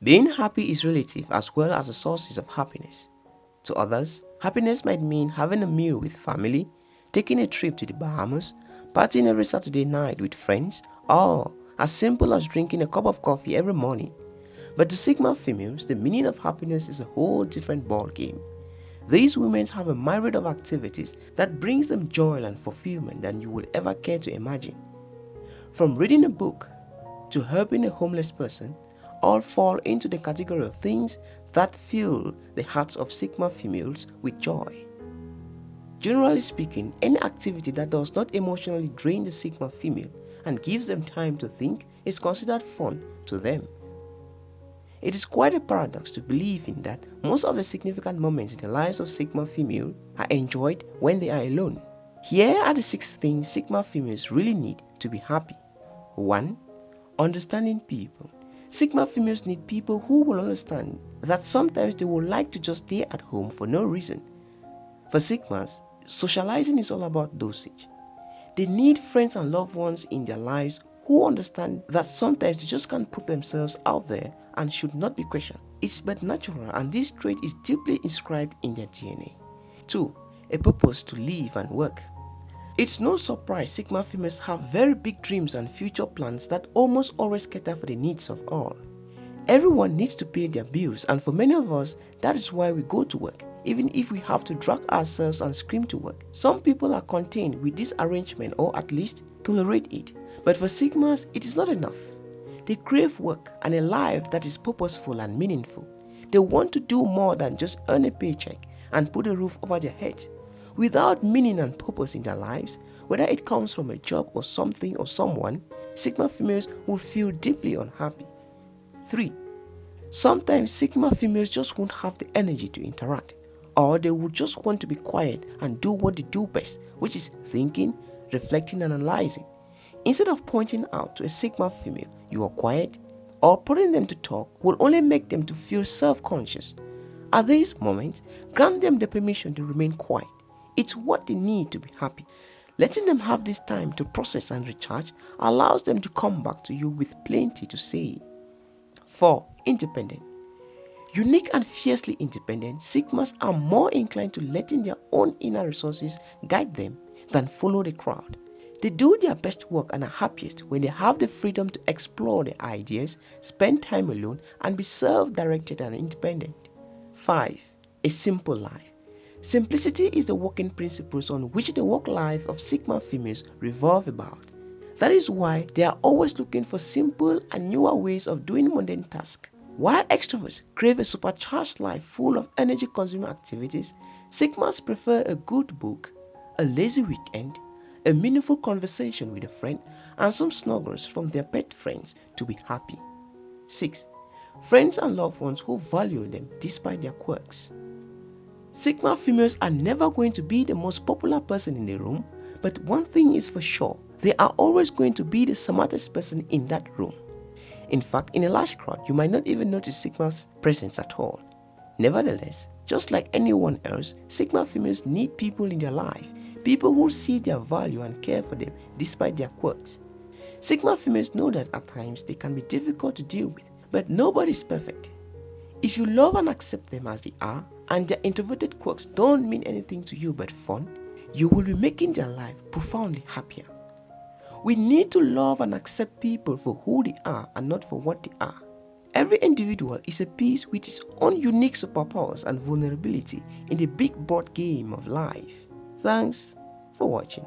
Being happy is relative as well as the sources of happiness. To others, happiness might mean having a meal with family, taking a trip to the Bahamas, partying every Saturday night with friends, or as simple as drinking a cup of coffee every morning. But to Sigma females, the meaning of happiness is a whole different ballgame. These women have a myriad of activities that brings them joy and fulfillment than you will ever care to imagine. From reading a book to helping a homeless person, all fall into the category of things that fill the hearts of Sigma females with joy. Generally speaking, any activity that does not emotionally drain the Sigma female and gives them time to think is considered fun to them. It is quite a paradox to believe in that most of the significant moments in the lives of Sigma female are enjoyed when they are alone. Here are the six things Sigma females really need to be happy. 1. Understanding people. Sigma females need people who will understand that sometimes they would like to just stay at home for no reason. For Sigmas, socializing is all about dosage. They need friends and loved ones in their lives who understand that sometimes they just can't put themselves out there and should not be questioned. It's but natural and this trait is deeply inscribed in their DNA. 2. A purpose to live and work. It's no surprise Sigma females have very big dreams and future plans that almost always cater for the needs of all. Everyone needs to pay their bills and for many of us, that is why we go to work, even if we have to drag ourselves and scream to work. Some people are contained with this arrangement or at least tolerate it, but for Sigmas, it is not enough. They crave work and a life that is purposeful and meaningful. They want to do more than just earn a paycheck and put a roof over their heads. Without meaning and purpose in their lives, whether it comes from a job or something or someone, Sigma females will feel deeply unhappy. 3. Sometimes Sigma females just won't have the energy to interact, or they would just want to be quiet and do what they do best, which is thinking, reflecting, and analyzing. Instead of pointing out to a Sigma female you are quiet, or putting them to talk will only make them to feel self-conscious. At these moments, grant them the permission to remain quiet it's what they need to be happy. Letting them have this time to process and recharge allows them to come back to you with plenty to say. 4. Independent. Unique and fiercely independent, Sigmas are more inclined to letting their own inner resources guide them than follow the crowd. They do their best work and are happiest when they have the freedom to explore their ideas, spend time alone, and be self-directed and independent. 5. A simple life. Simplicity is the working principles on which the work life of Sigma females revolve about. That is why they are always looking for simple and newer ways of doing mundane tasks. While extroverts crave a supercharged life full of energy-consuming activities, Sigmas prefer a good book, a lazy weekend, a meaningful conversation with a friend, and some snuggles from their pet friends to be happy. 6. Friends and loved ones who value them despite their quirks. Sigma females are never going to be the most popular person in the room, but one thing is for sure, they are always going to be the smartest person in that room. In fact, in a large crowd, you might not even notice Sigma's presence at all. Nevertheless, just like anyone else, Sigma females need people in their life, people who see their value and care for them despite their quirks. Sigma females know that at times they can be difficult to deal with, but nobody is perfect. If you love and accept them as they are, and their introverted quirks don't mean anything to you but fun, you will be making their life profoundly happier. We need to love and accept people for who they are and not for what they are. Every individual is a piece with its own unique superpowers and vulnerability in the big board game of life. Thanks for watching.